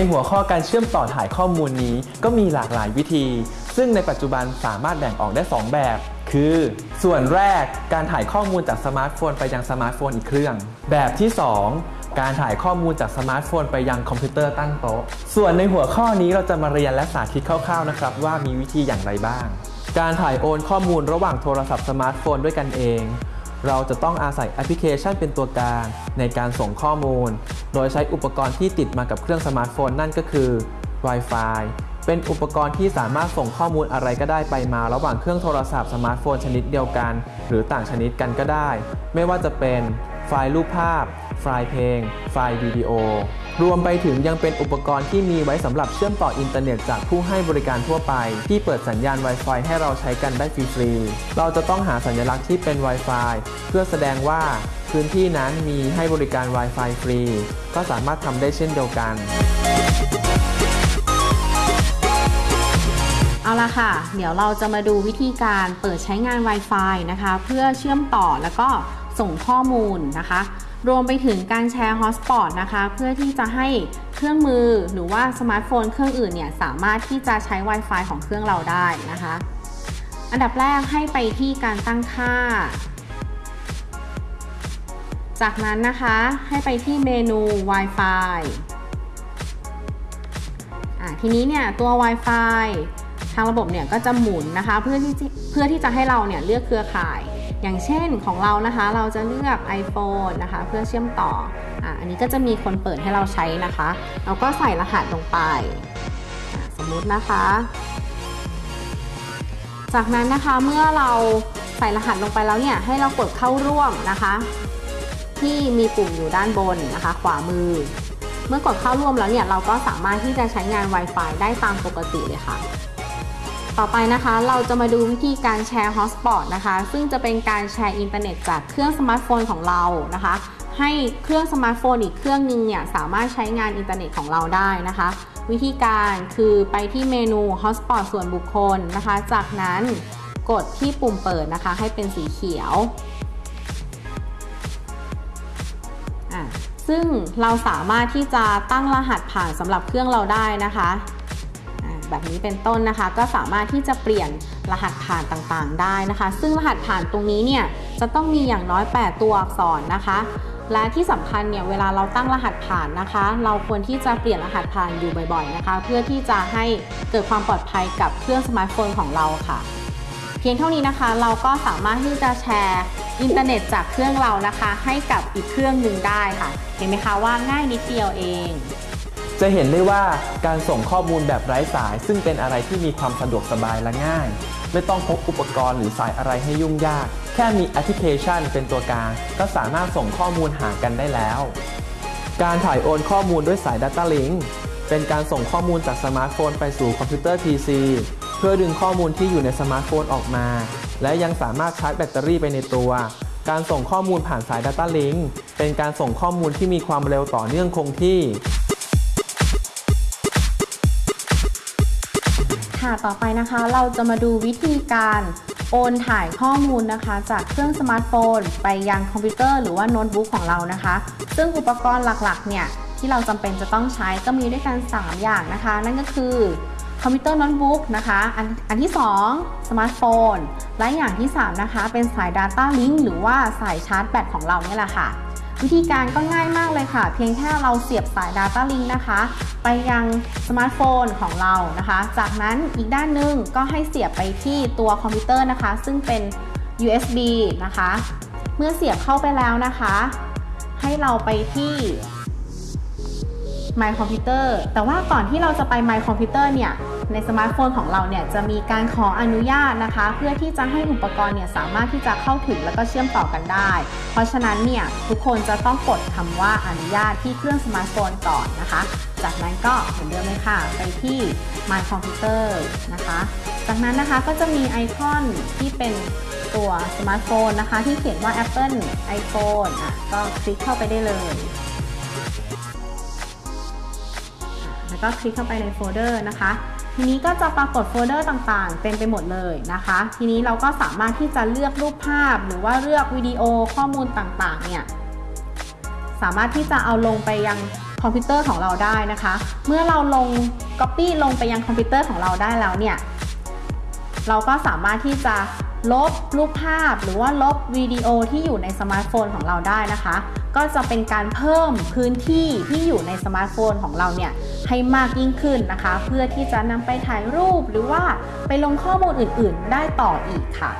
ในหัวข้อการเชื่อมต่อถ่ายข้อมูลนี้ก็มีหลากหลายวิธี ซึ่งในปัจจุบันสามารถแบ่งออกได้ 2 แบบ คือ ส่วนแรกการถ่ายข้อมูลจากสมาร์ทโฟนไปยังสมาร์ทโฟนอีกเครื่อง แบบที่ 2 การถ่ายข้อมูลจากสมาร์ทโฟนไปยังคอมพิวเตอร์ตั้งโต๊ะ ส่วนในหัวข้อนี้เราจะมาเรียนและสาธิตคร่าวๆนะครับว่ามีวิธีอย่างไรบ้าง การถ่ายโอนข้อมูลระหว่างโทรศัพท์สมาร์ทโฟนด้วยกันเอง เราจะต้องอาศัยแอปพลิเคชันเป็นตัวกลางในการส่งข้อมูล โดยใช้อุปกรณ์ที่ติดมากับเครื่องสมาร์ทโฟนนั่นก็คือ Wi-Fi เป็นอุปกรณ์ที่สามารถส่งข้อมูลอะไรก็ได้ไปมาระหว่างเครื่องโทรศัพท์สมาร์ทโฟนชนิดเดียวกัน หรือต่างชนิดกันก็ได้ ไม่ว่าจะเป็นไฟล์รูปภาพ ไฟล์เพลง ไฟล์วิดีโอ รวมไปถึงยังเป็นอุปกรณ์ที่มีไว้สำหรับเชื่อมต่ออินเทอร์เน็ตจากผู้ให้บริการทั่วไป ที่เปิดสัญญาณ Wi-Fi ให้เราใช้กันได้ฟรีๆ เราจะต้องหาสัญลักษณ์ที่เป็น Wi-Fi เพื่อแสดงว่าพื้นที่นั้นมีให้บริการ Wi-Fi ฟรี ก็สามารถทำได้เช่นเดียวกัน เอาละค่ะ เดี๋ยวเราจะมาดูวิธีการเปิดใช้งาน Wi-Fi นะคะ เพื่อเชื่อมต่อแล้วก็ ส่งข้อมูลนะคะ รวมไปถึงการแชร์ hotspot นะคะ เพื่อที่จะให้เครื่องมือหรือว่าสมาร์ทโฟนเครื่องอื่นเนี่ยสามารถที่จะใช้ Wi-Fi ของเครื่องเราได้นะคะ อันดับแรกให้ไปที่การตั้งค่า จากนั้นนะคะให้ไปที่เมนู Wi-Fi ทีนี้เนี่ยตัว Wi-Fi ทางระบบเนี่ยก็จะหมุนนะคะ เพื่อที่เพื่อที่จะให้เราเนี่ยเลือกเครือข่าย อย่างเช่นของเรานะคะเราจะเลือก iPhone นะคะเพื่อเชื่อมต่อออันนี้ก็จะมีคนเปิดให้เราใช้นะคะ เราก็ใส่รหัสลงไป สมมุตินะคะ จากนั้นนะคะเมื่อเราใส่รหัสลงไปแล้วเนี่ยให้เรากดเข้าร่วมนะคะ ที่มีปุ่มอยู่ด้านบนนะคะ ขวามือ เมื่อกดเข้าร่วมแล้วเนี่ยเราก็สามารถที่จะใช้งาน Wi-Fi ได้ตามปกติเลยค่ะ ต่อไปนะคะเราจะมาดูวิธีการแชร์ hotspot นะคะซึ่งจะเป็นการแชร์อินเทอร์เน็ตจากเครื่องสมาร์ทโฟนของเรานะคะ ให้เครื่องสมาร์ทโฟนอีกเครื่องนึงเนี่ยสามารถใช้งานอินเทอร์เน็ตของเราได้นะคะ วิธีการคือไปที่เมนู hotspot ส่วนบุคคลนะคะ จากนั้นกดที่ปุ่มเปิดนะคะ ให้เป็นสีเขียวอะซึ่งเราสามารถที่จะตั้งรหัสผ่านสำหรับเครื่องเราได้นะคะ แบบนี้เป็นต้นนะคะ ก็สามารถที่จะเปลี่ยนรหัสผ่านต่างๆ ได้นะคะ ซึ่งรหัสผ่านตรงนี้เนี่ยจะต้องมีอย่างน้อย 8 ตัวอักษรนะคะและที่สำคัญเนี่ยเวลาเราตั้งรหัสผ่านนะคะ เราควรที่จะเปลี่ยนรหัสผ่านอยู่บ่อยๆนะคะ เพื่อที่จะให้เกิดความปลอดภัยกับเครื่องสมาร์ทโฟนของเราค่ะ เพียงเท่านี้นะคะ เราก็สามารถที่จะแชร์อินเทอร์เน็ตจากเครื่องเรานะคะ ให้กับอีกเครื่องหนึ่งได้ค่ะ เห็นไหมคะว่าง่ายนิดเดียวเอง จะเห็นได้ว่าการส่งข้อมูลแบบไร้สาย ซึ่งเป็นอะไรที่มีความสะดวกสบายและง่าย ไม่ต้องพกอุปกรณ์หรือสายอะไรให้ยุ่งยาก แค่มีแอปพลิเคชันเป็นตัวกลาง ก็สามารถส่งข้อมูลหากันได้แล้ว การถ่ายโอนข้อมูลด้วยสาย Data Link เป็นการส่งข้อมูลจากสมาร์ทโฟนไปสู่คอมพิวเตอร์ PC เพื่อดึงข้อมูลที่อยู่ในสมาร์ทโฟนออกมา และยังสามารถชาร์จแบตเตอรี่ไปในตัว การส่งข้อมูลผ่านสาย Data Link เป็นการส่งข้อมูลที่มีความเร็วต่อเนื่องคงที่ ค่ะต่อไปนะคะเราจะมาดูวิธีการโอนถ่ายข้อมูลนะคะ จากเครื่องสมาร์ทโฟน ไปยังคอมพิวเตอร์หรือว่าโน้ตบุ๊กของเรานะคะ ซึ่งอุปกรณ์หลักๆเนี่ยที่เราจำเป็นจะต้องใช้ก็มีด้วยกัน 3 อย่างนะคะ นั่นก็คือคอมพิวเตอร์โน้ตบุ๊กนะคะอันอันที่ 2 สมาร์ทโฟน และอย่างที่ 3 นะคะ เป็นสาย Data Link หรือว่าสายชาร์จแบตของเราเนี่ยแหละค่ะ วิธีการก็ง่ายมากเลยค่ะ เพียงแค่เราเสียบสาย Data Link นะคะ ไปยังสมาร์ทโฟนของเรานะคะ จากนั้นอีกด้านหนึ่งก็ให้เสียบไปที่ตัวคอมพิวเตอร์นะคะ ซึ่งเป็น USB นะคะ เมื่อเสียบเข้าไปแล้วนะคะ ให้เราไปที่ My Computer แต่ว่าก่อนที่เราจะไป My Computer เนี่ยในสมาร์ทโฟนของเราเนี่ยจะมีการขออนุญาตนะคะ เพื่อที่จะให้อุปกรณ์เนี่ยสามารถที่จะเข้าถึงแล้วก็เชื่อมต่อกันได้ เพราะฉะนั้นเนี่ยทุกคนจะต้องกดคำว่าอนุญาตที่เครื่องสมาร์ทโฟนก่อนนะคะ จากนั้นก็เหมือนเดิมเลยค่ะ ไปที่ My Computer นะคะ จากนั้นนะคะก็จะมีไอคอนที่เป็นตัวสมาร์ทโฟนนะคะ ที่เขียนว่า Apple iPhone อะก็คลิกเข้าไปได้เลย แล้วก็คลิกเข้าไปในโฟลเดอร์นะคะ ทีนี้ก็จะปรากฏโฟลเดอร์ต่างๆ เต็มไปหมดเลยนะคะ ทีนี้เราก็สามารถที่จะเลือกรูปภาพ หรือว่าเลือกวิดีโอข้อมูลต่างๆ เนี่ยสามารถที่จะเอาลงไปยังคอมพิวเตอร์ของเราได้นะคะ เมื่อเราลง Copy ลงไปยังคอมพิวเตอร์ของเราได้แล้วเนี่ย เราก็สามารถที่จะลบรูปภาพหรือว่าลบวิดีโอที่อยู่ในสมาร์ทโฟนของเราได้นะคะ ก็จะเป็นการเพิ่มพื้นที่ที่อยู่ในสมาร์ทโฟนของเราเนี่ยให้มากยิ่งขึ้นนะคะ เพื่อที่จะนำไปถ่ายรูปหรือว่าไปลงข้อมูลอื่น ๆ ได้ต่ออีกค่ะ